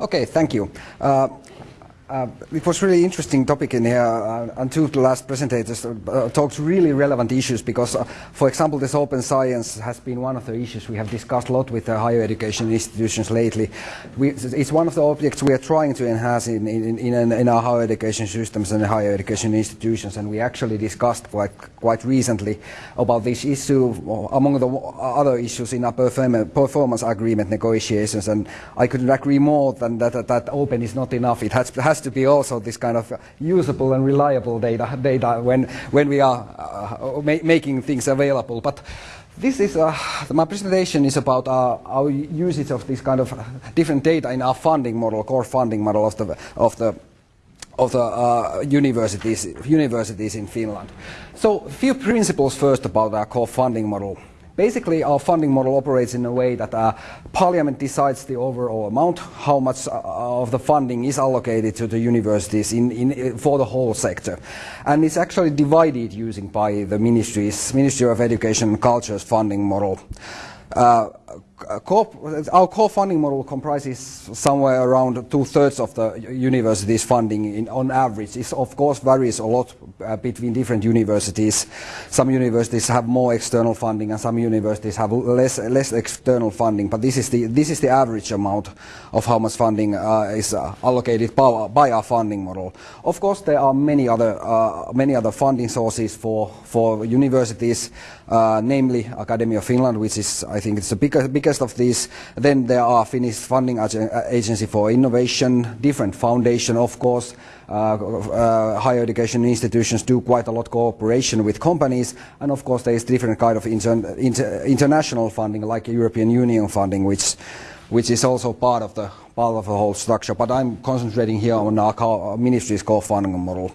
Okay, thank you. Uh, uh, it was really interesting topic in here, uh, and two of the last presenters uh, talked really relevant issues because, uh, for example, this open science has been one of the issues we have discussed a lot with the higher education institutions lately. We, it's one of the objects we are trying to enhance in, in, in, in, our higher education systems and higher education institutions, and we actually discussed quite, quite recently about this issue among the other issues in our performance agreement negotiations, and I couldn't agree more than that, that, that open is not enough. It has, has to be also this kind of usable and reliable data, data when, when we are uh, ma making things available. But this is, uh, my presentation is about uh, our usage of this kind of different data in our funding model, core funding model of the, of the of the uh, universities, universities in Finland. So a few principles first about our core funding model. Basically, our funding model operates in a way that uh, Parliament decides the overall amount, how much uh, of the funding is allocated to the universities in, in, for the whole sector. And it's actually divided using by the ministries, Ministry of Education and Culture's funding model. Uh, our core funding model comprises somewhere around two-thirds of the university's funding in, on average. It of course varies a lot uh, between different universities. Some universities have more external funding and some universities have less, less external funding, but this is, the, this is the average amount of how much funding uh, is uh, allocated by, by, our funding model. Of course there are many other, uh, many other funding sources for, for universities, uh, namely Academy of Finland, which is, I think it's the biggest, biggest of these. Then there are Finnish Funding Agency for Innovation, different foundation, of course. Uh, uh, higher education institutions do quite a lot cooperation with companies, and of course there is different kind of inter inter international funding, like European Union funding, which which is also part of the part of the whole structure. But I'm concentrating here on our ministry's co-funding model.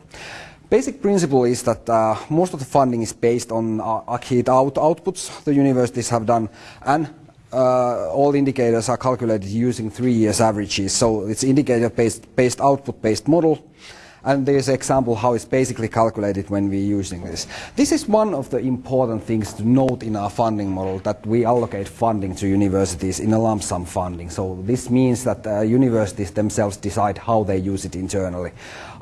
Basic principle is that uh, most of the funding is based on uh, out outputs the universities have done and uh, all indicators are calculated using three years averages. So it's indicator-based based output-based model. And there's an example how it's basically calculated when we're using this. This is one of the important things to note in our funding model, that we allocate funding to universities in a lump sum funding. So this means that uh, universities themselves decide how they use it internally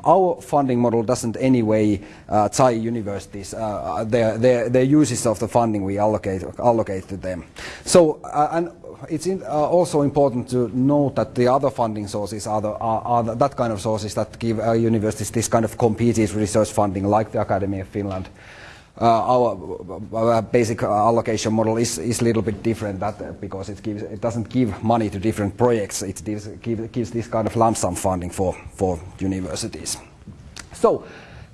our funding model doesn't anyway uh, tie universities, uh, their, their, their uses of the funding we allocate, allocate to them. So, uh, and it's in, uh, also important to note that the other funding sources are, the, are, are that kind of sources that give uh, universities this kind of competed research funding, like the Academy of Finland. Uh, our uh, basic allocation model is is a little bit different that uh, because it gives it doesn't give money to different projects. It gives, give, gives this kind of lump sum funding for for universities. So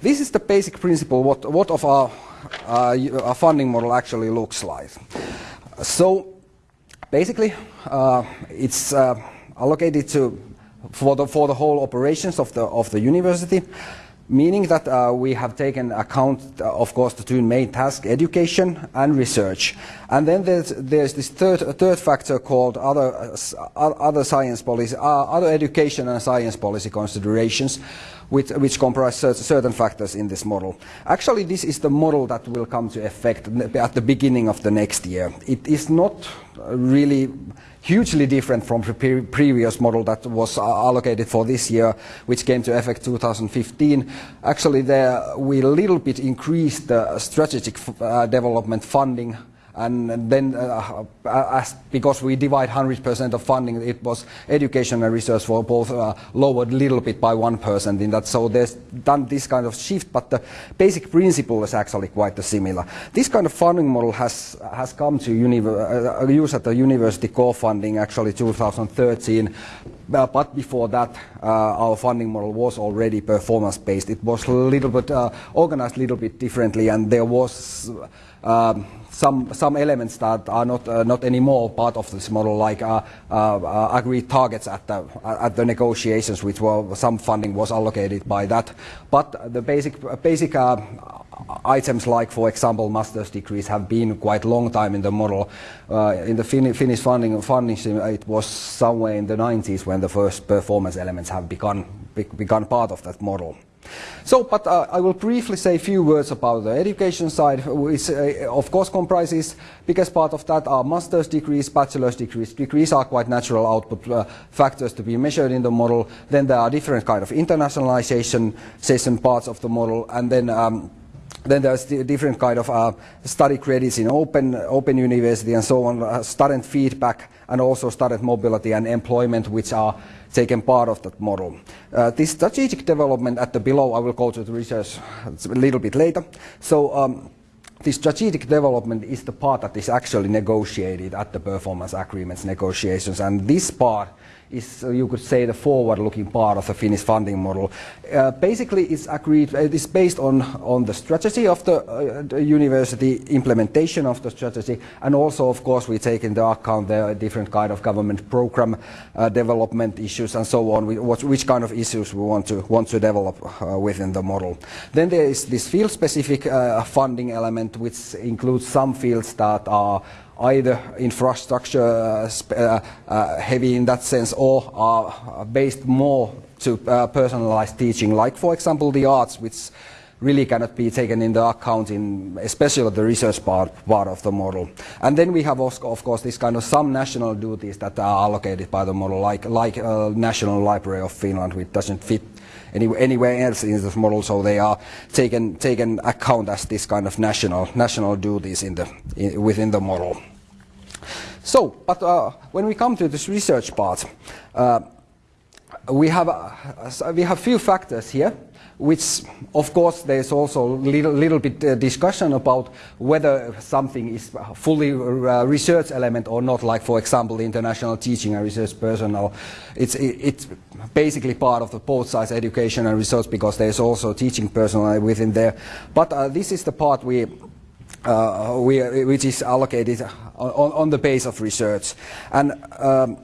this is the basic principle what what of our, our funding model actually looks like. So basically, uh, it's uh, allocated to for the for the whole operations of the of the university meaning that uh, we have taken account, uh, of course, the two main tasks, education and research. And then there's, there's this third, third factor called other, uh, other science policy, uh, other education and science policy considerations, which, which comprise certain factors in this model. Actually, this is the model that will come to effect at the beginning of the next year. It is not really hugely different from the pre previous model that was uh, allocated for this year, which came to effect 2015. Actually, there we a little bit increased the strategic uh, development funding and then uh, uh, as, because we divide 100% of funding, it was education and research for both uh, lowered a little bit by 1% in that. So there's done this kind of shift, but the basic principle is actually quite similar. This kind of funding model has, has come to use at the university core funding actually 2013. Uh, but before that, uh, our funding model was already performance-based. It was a little bit organized a little bit differently, and there was um, some some elements that are not uh, not anymore part of this model, like uh, uh, agreed targets at the at the negotiations, which were some funding was allocated by that. But the basic basic items like, for example, master's degrees have been quite long time in the model. Uh, in the fin Finnish funding, funding it was somewhere in the 90s when the first performance elements have become, be become part of that model. So, but uh, I will briefly say a few words about the education side, which uh, of course comprises, biggest part of that are master's degrees, bachelor's degrees. Degrees are quite natural output uh, factors to be measured in the model. Then there are different kind of internationalization parts of the model, and then um, then there's the different kind of uh, study credits in open, open university and so on, uh, student feedback and also student mobility and employment, which are taken part of that model. Uh, this strategic development at the below, I will go to the research a little bit later. So um, strategic development is the part that is actually negotiated at the performance agreements negotiations, and this part is, uh, you could say, the forward-looking part of the Finnish funding model. Uh, basically, it's agreed, uh, it is based on, on the strategy of the, uh, the, university, implementation of the strategy, and also, of course, we take into account the different kind of government program uh, development issues and so on, what, which kind of issues we want to, want to develop uh, within the model. Then there is this field-specific funding element, which includes some fields that are either infrastructure uh, uh, uh, heavy in that sense or are based more to personalized teaching, like for example the arts, which really cannot be taken into account in especially the research part, part of the model. And then we have of course this kind of some national duties that are allocated by the model like, like uh, National Library of Finland which doesn't fit any, anywhere else in this model so they are taken, taken account as this kind of national, national duties in the, in, within the model. So, but uh, when we come to this research part, uh, we have uh, we have few factors here, which of course there is also little little bit uh, discussion about whether something is fully uh, research element or not. Like for example, the international teaching and research personnel, it's it, it's basically part of the both sides education and research because there is also teaching personnel within there. But uh, this is the part we uh, we, which is allocated on, on, the base of research. And um,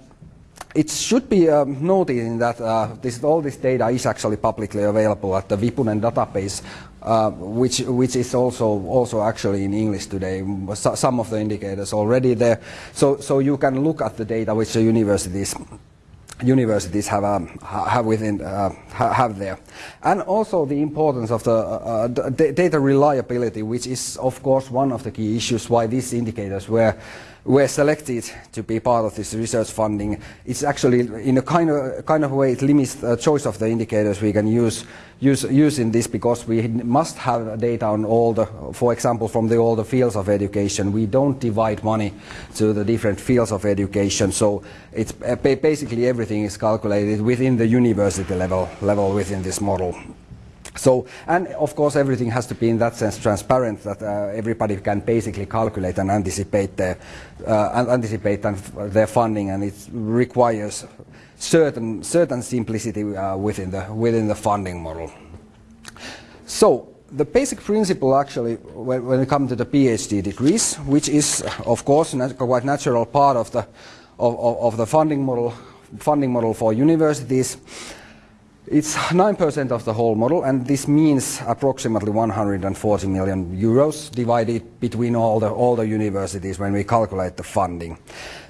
it should be um, noted that uh, this, all this data is actually publicly available at the Vipunen database, uh, which, which is also, also actually in English today. Some of the indicators already there. So, so you can look at the data which the universities universities have um, have within uh, have there, and also the importance of the uh, uh data reliability, which is of course one of the key issues why these indicators were were selected to be part of this research funding. It's actually in a kind of kind of way it limits the choice of the indicators we can use use, using this because we must have data on all the, for example, from the, all the fields of education. We don't divide money to the different fields of education, so it's basically everything is calculated within the university level, level within this model. So, and of course everything has to be in that sense transparent that uh, everybody can basically calculate and anticipate their, uh, anticipate their funding and it requires certain, certain simplicity uh, within, the, within the funding model. So the basic principle actually when, when it comes to the PhD degrees, which is of course a quite natural part of the, of, of, of the funding model, funding model for universities, it's 9% of the whole model, and this means approximately 140 million euros divided between all the, all the universities when we calculate the funding.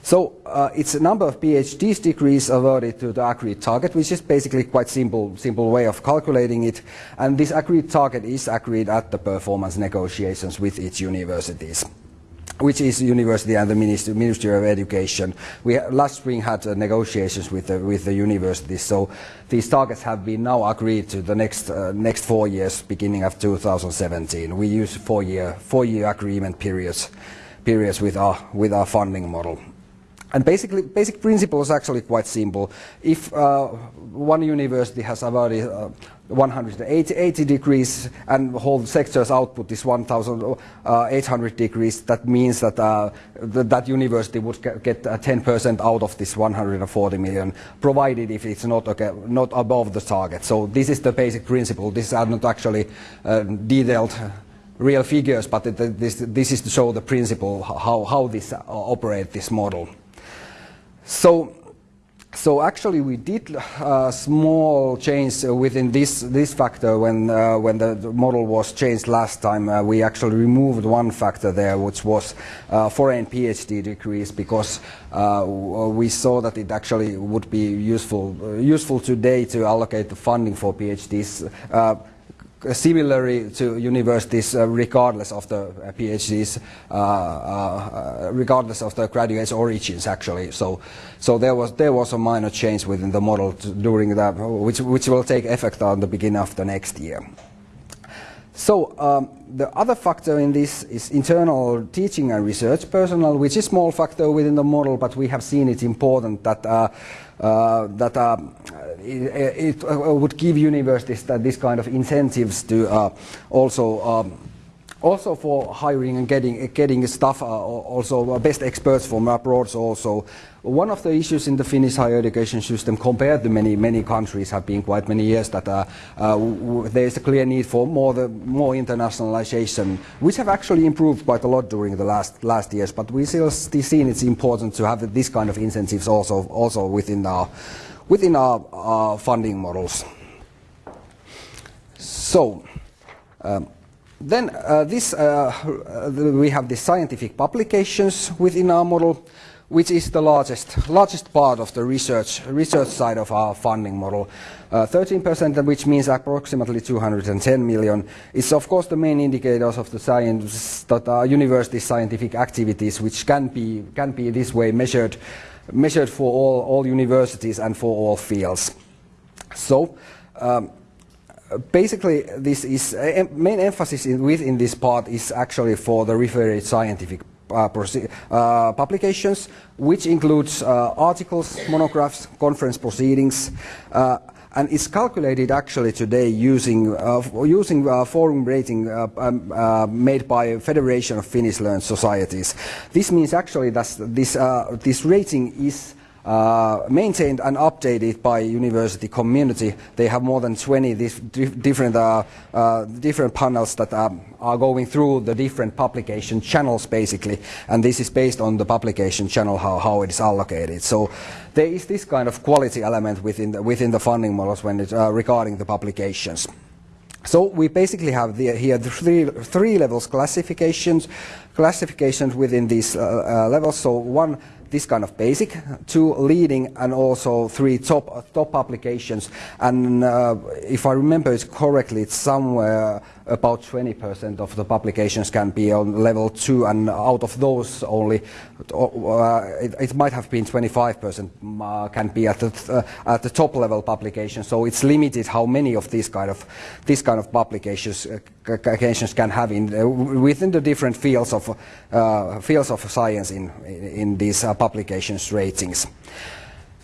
So uh, it's a number of PhD degrees awarded to the agreed target, which is basically quite simple, simple way of calculating it. And this agreed target is agreed at the performance negotiations with each universities which is university and the Ministry, Ministry of Education. We last spring had uh, negotiations with the, with the universities, so these targets have been now agreed to the next uh, next four years, beginning of 2017. We use four year four year agreement periods periods with our with our funding model. And basically, basic principle is actually quite simple. If uh, one university has awarded uh, 180 degrees and whole sector's output is 1,800 degrees, that means that uh, th that university would get 10% out of this 140 million, provided if it's not, okay, not above the target. So this is the basic principle. These are not actually uh, detailed real figures, but this, this is to show the principle, how, how this uh, operate this model. So, so actually, we did a small change within this this factor when uh, when the, model was changed last time. Uh, we actually removed one factor there, which was uh, foreign PhD degrees, because uh, we saw that it actually would be useful uh, useful today to allocate the funding for PhDs uh, similarly to universities, uh, regardless of the uh, PhDs, uh, uh, regardless of the graduate's origins, actually. So, so there was there was a minor change within the model during that, which which will take effect on the beginning of the next year. So um, the other factor in this is internal teaching and research personnel, which is a small factor within the model, but we have seen it important that uh, uh, that uh, it, it would give universities that this kind of incentives to uh, also um, also for hiring and getting getting staff, also best experts from abroad. Also, one of the issues in the Finnish higher education system, compared to many many countries, have been quite many years that uh, uh, there is a clear need for more the more internationalization, which have actually improved quite a lot during the last last years. But we still see seen it's important to have this kind of incentives also also within our within our, our funding models. So. Um, then uh, this, uh, we have the scientific publications within our model, which is the largest, largest part of the research, research side of our funding model. 13%, uh, which means approximately 210 million, is of course the main indicators of the science that are university scientific activities, which can be, can be this way measured, measured for all, all universities and for all fields. So, um, basically, this is uh, main emphasis in, within this part is actually for the referred scientific uh, uh, publications, which includes uh, articles, monographs, conference proceedings, uh, and is calculated actually today using uh, using forum rating um, made by Federation of Finnish Learned Societies. This means actually that this this rating is uh, maintained and updated by university community. They have more than 20 dif different, uh, uh, different panels that um, are going through the different publication channels basically and this is based on the publication channel how, how it is allocated. So there is this kind of quality element within the, within the funding models when it, uh, regarding the publications. So we basically have the, here three, three levels classifications, classifications within these uh, levels. So one this kind of basic, two leading and also three top, top applications. And uh, if I remember it correctly, it's somewhere about 20% of the publications can be on level 2 and out of those only uh, it, it, might have been 25% uh, can be at the, uh, at the top level publication. so it's limited how many of these kind of this kind of publications uh, can have in uh, within the different fields of uh, fields of science in in, in these publications ratings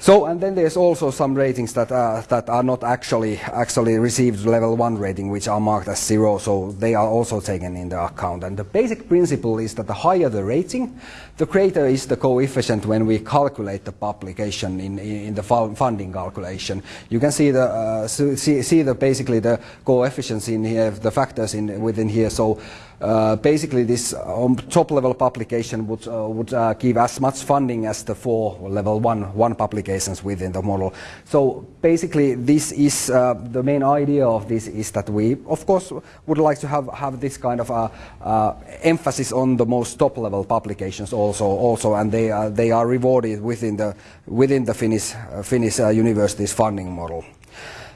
so, and then there's also some ratings that, that are not actually, actually received level 1 rating, which are marked as 0, so they are also taken into account. And the basic principle is that the higher the rating, the greater is the coefficient when we calculate the publication in, in the funding calculation. You can see the, uh, see, see the basically the coefficients in here, the factors in, within here. So uh, basically this um, top level publication would, uh, would uh, give as much funding as the four level one, one publications within the model. So basically this is uh, the main idea of this is that we of course would like to have, have this kind of uh, uh, emphasis on the most top level publications also, also and they are, they are rewarded within the, within the Finnish, uh, Finnish uh, universities funding model.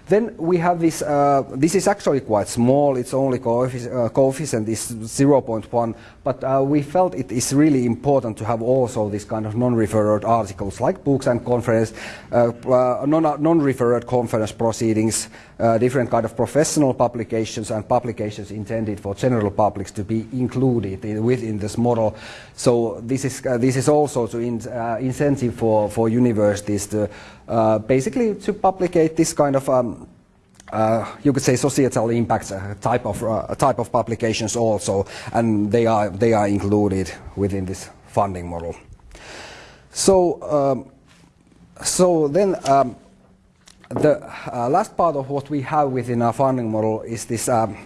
Then we have this, uh, this is actually quite small, its only coefficient, uh, coefficient is 0.1, but uh, we felt it is really important to have also this kind of non-referred articles like books and conference, uh, uh, non-referred conference proceedings, uh, different kind of professional publications and publications intended for general publics to be included in, within this model. So this is, this is also to in, incentive for, for universities to uh, basically to publicate this kind of um, uh, you could say societal impacts uh, type of uh, type of publications also, and they are they are included within this funding model. So um, so then um, the uh, last part of what we have within our funding model is this um,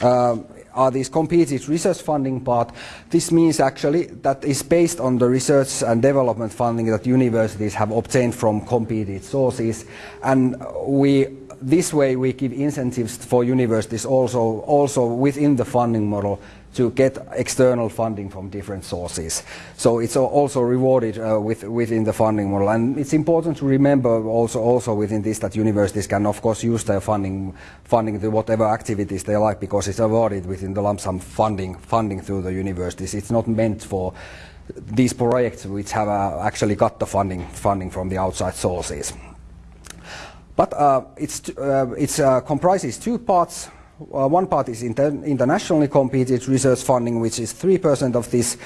uh, are these competed research funding part. This means actually that is based on the research and development funding that universities have obtained from competed sources, and we this way we give incentives for universities also also within the funding model to get external funding from different sources. So it's also rewarded uh, with, within the funding model. And it's important to remember also, also within this that universities can of course use their funding, funding to whatever activities they like because it's awarded within the lump sum funding, funding through the universities. It's not meant for these projects which have uh, actually got the funding, funding from the outside sources. But uh, it's, uh, uh, comprises two parts. One part is inter internationally competed research funding, which is 3% of this,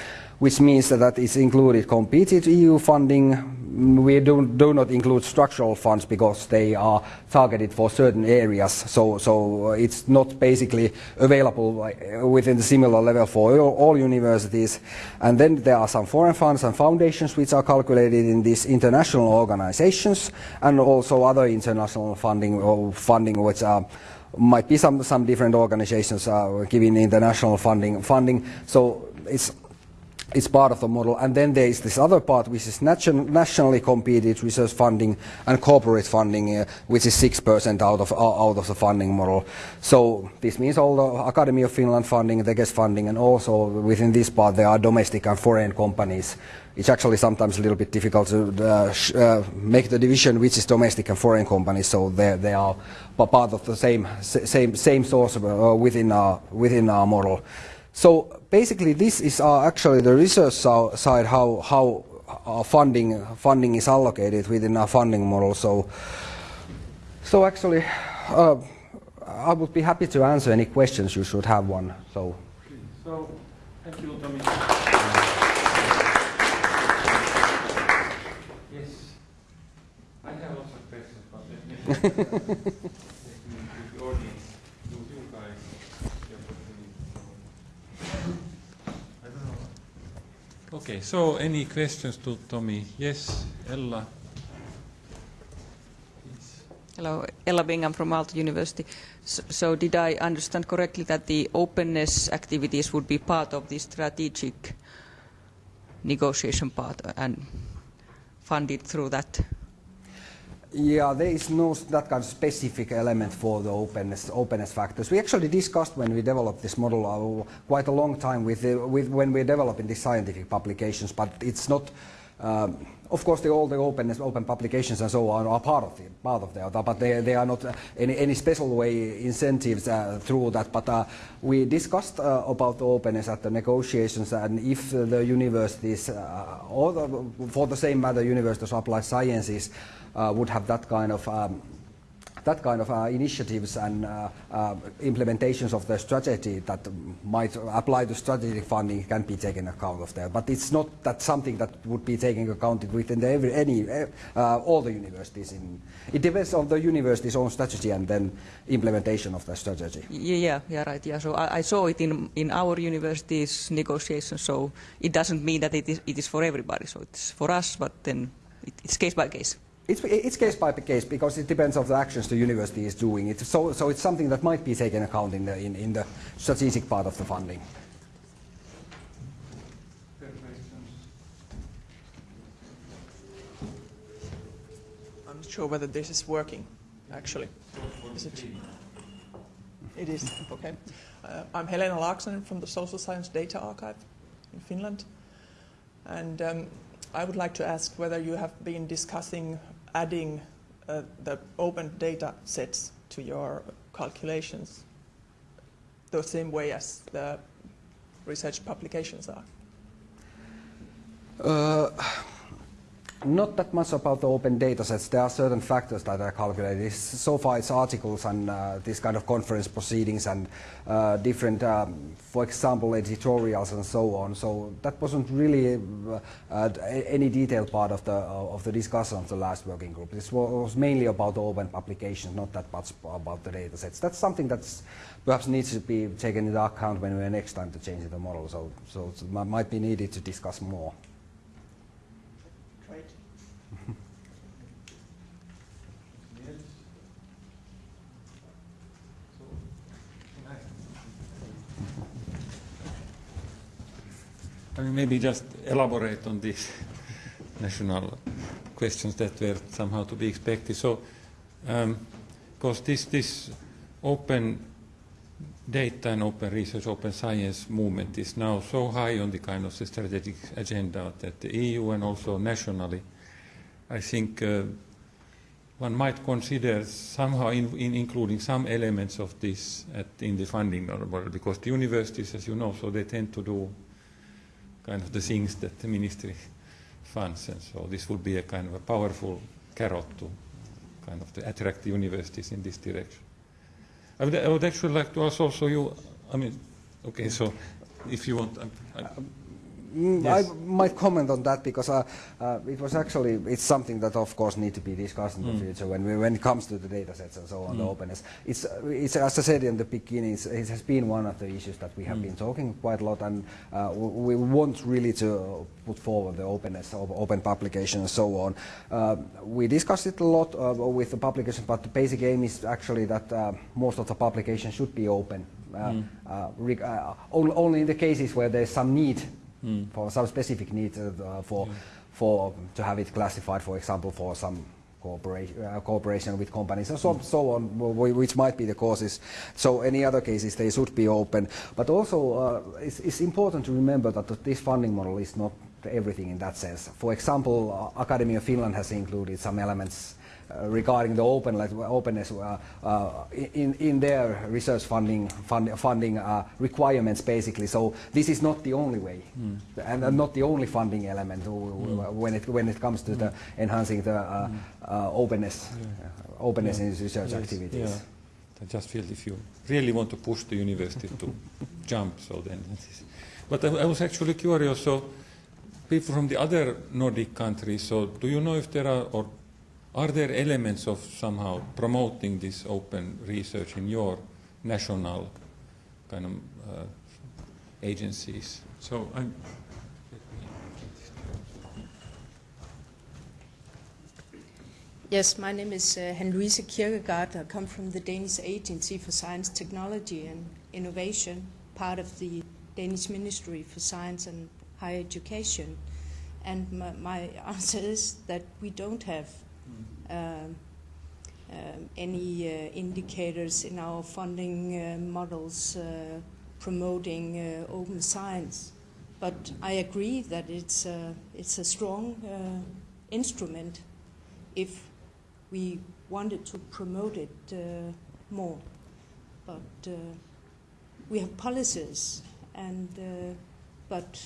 which means that, is included competed EU funding. We do, do not include structural funds because they are targeted for certain areas, so, so it's not basically available within the similar level for all, all universities. And then there are some foreign funds and foundations which are calculated in these international organizations, and also other international funding or funding which are might be some some different organizations uh, giving international funding funding so it's it's part of the model. And then there is this other part which is nation, nationally competed research funding and corporate funding uh, which is 6% out of uh, out of the funding model. So this means all the academy of finland funding the Tekes funding and also within this part there are domestic and foreign companies. It's actually sometimes a little bit difficult to uh, uh, make the division which is domestic and foreign companies, so they, they are part of the same, same, same source uh, within, our, within our model. So basically this is actually the research side, how, how our funding, funding is allocated within our funding model. So, so actually, uh, I would be happy to answer any questions you should have one. So, so thank you, Tommy. okay, so any questions to Tommy? Yes, Ella. Hello, Ella Bingham from Aalto University. So, so, did I understand correctly that the openness activities would be part of the strategic negotiation part and funded through that? Yeah, there is no that kind of specific element for the openness, openness factors. We actually discussed when we developed this model uh, quite a long time with, the, with when we're developing the scientific publications, but it's not. Um, of course, the, all the openness, open publications and so on are part of the part of the but they, they are not uh, any, any special way incentives uh, through that. But uh, we discussed uh, about the openness at the negotiations, and if the universities, uh, or the, for the same matter, universities of applied sciences uh, would have that kind of um, that kind of uh, initiatives and uh, uh, implementations of the strategy that might apply to strategic funding can be taken account of there. But it's not that something that would be taken account within the every, any uh, all the universities. In, it depends on the university's own strategy and then implementation of the strategy. Yeah, yeah, right. Yeah. So I, I saw it in in our university's negotiations. So it doesn't mean that it is it is for everybody. So it's for us, but then it's case by case. It's, it's case by case because it depends on the actions the university is doing. It, so, so it's something that might be taken account in the, in, in the strategic part of the funding. I'm not sure whether this is working, actually. Is it? It is, okay. Uh, I'm Helena Laaksonen from the Social Science Data Archive in Finland. And um, I would like to ask whether you have been discussing adding uh, the open data sets to your calculations the same way as the research publications are? Uh, not that much about the open data sets. There are certain factors that are calculated. So far it's articles and uh, this kind of conference proceedings and uh, different, um, for example, editorials and so on. So that wasn't really uh, uh any detailed part of the, of the discussion of the last working group. This was mainly about the open publications, not that much about the data sets. That's something that perhaps needs to be taken into account when we're next time to change the model. So, so it might be needed to discuss more. Can you maybe just elaborate on these national questions that were somehow to be expected? So, because this, this open data and open research, open science movement is now so high on the kind of the strategic agenda that the EU and also nationally, I think uh, one might consider somehow in, in including some elements of this at, in the funding because the universities, as you know, so they tend to do kind of the things that the ministry funds, and so this would be a kind of a powerful carrot to kind of to attract the universities in this direction. I would, I would actually like to ask also you, I mean, okay, so if you want, I, I, Mm, Yes. I might comment on that because uh, uh, it was actually it's something that of course need to be discussed in the future when we, when it comes to the data sets and so on the openness. It's it's as I said in the beginning, it's, it has been one of the issues that we have been talking quite a lot, and uh, we, we want really to put forward the openness of open publication and so on. Uh, we discussed it a lot uh, with the publication, but the basic aim is actually that uh, most of the publication should be open. Uh, uh, uh, only in the cases where there's some need for some specific need uh, for for to have it classified, for example, for some cooperation, uh, cooperation with companies and so, so on, which might be the causes. So any other cases, they should be open. But also, uh, it's, it's important to remember that this funding model is not everything in that sense. For example, uh, Academy of Finland has included some elements uh, regarding the open, like, openness uh, uh, in, in their research funding, fund, funding uh, requirements, basically. So this is not the only way, and uh, not the only funding element w- w- when it when it comes to the enhancing the uh, uh, openness, uh, openness in research Yes, activities. Yeah. I just feel if you really want to push the university to jump, so then. But I, I was actually curious. So, people from the other Nordic countries. So, do you know if there are or are there elements of somehow promoting this open research in your national kind of uh, agencies? So, I'm. Yes, my name is uh, Henriese Kierkegaard. I come from the Danish Agency for Science, Technology and Innovation, part of the Danish Ministry for Science and Higher Education. And my, my answer is that we don't have um, um, any uh, indicators in our funding uh, models uh, promoting open science. But I agree that it's, uh, it's a strong instrument if we wanted to promote it more. But we have policies, and but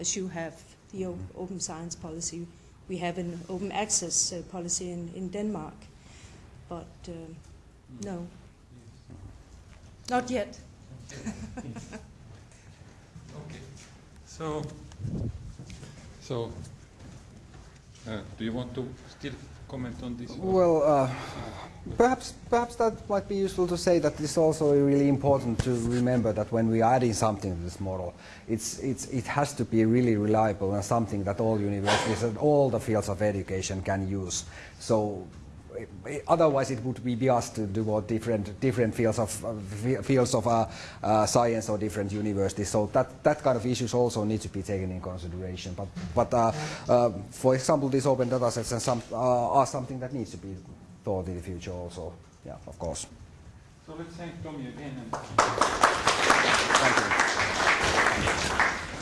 as you have the open science policy, we have an open access uh, policy in, in Denmark. But uh, no, not yet. Okay. So, so uh, do you want to still comment on this? Well, uh, perhaps perhaps that might be useful to say that it's also really important to remember that when we are adding something to this model, it's, it's, it has to be really reliable and something that all universities and all the fields of education can use. So otherwise it would be just to do what different different fields of uh, fields of uh, uh, science or different universities. So that that kind of issues also need to be taken in consideration. But but uh, uh, for example, these open data sets and some uh, are something that needs to be thought in the future also. Yeah, of course. So let's thank Tommy again. Thank you.